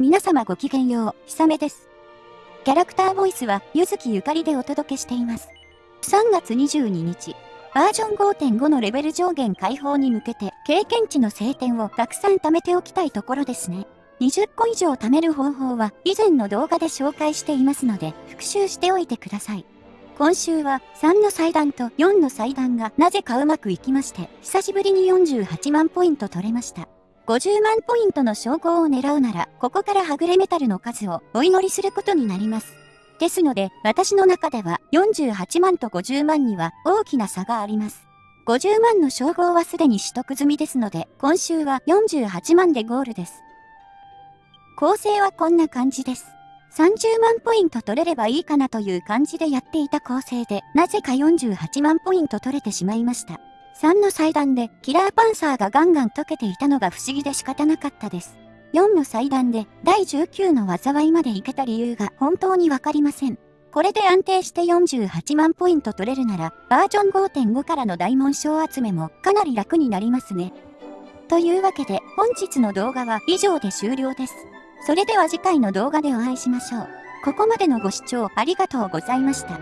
皆様ごきげんよう、ひさめです。キャラクターボイスは、ゆずきゆかりでお届けしています。3月22日、バージョン5.5のレベル上限解放に向けて、経験値の晴天をたくさん貯めておきたいところですね。20個以上貯める方法は以前の動画で紹介していますので復習しておいてください。今週は3の祭壇と4の祭壇がなぜかうまくいきまして久しぶりに48万ポイント取れました。50万ポイントの称号を狙うなら、ここからはぐれメタルの数をお祈りすることになります。ですので、私の中では48万と50万には大きな差があります。50万の称号はすでに取得済みですので、今週は48万でゴールです。構成はこんな感じです。30万ポイント取れればいいかなという感じでやっていた構成で、なぜか48万ポイント取れてしまいました。3の祭壇でキラーパンサーがガンガン溶けていたのが不思議で仕方なかったです。4の祭壇で第19の災いまでいけた理由が本当にわかりません。これで安定して48万ポイント取れるなら、バージョン5.5からの大紋章集めもかなり楽になりますね。というわけで本日の動画は以上で終了です。それでは次回の動画でお会いしましょう。ここまでのご視聴ありがとうございました。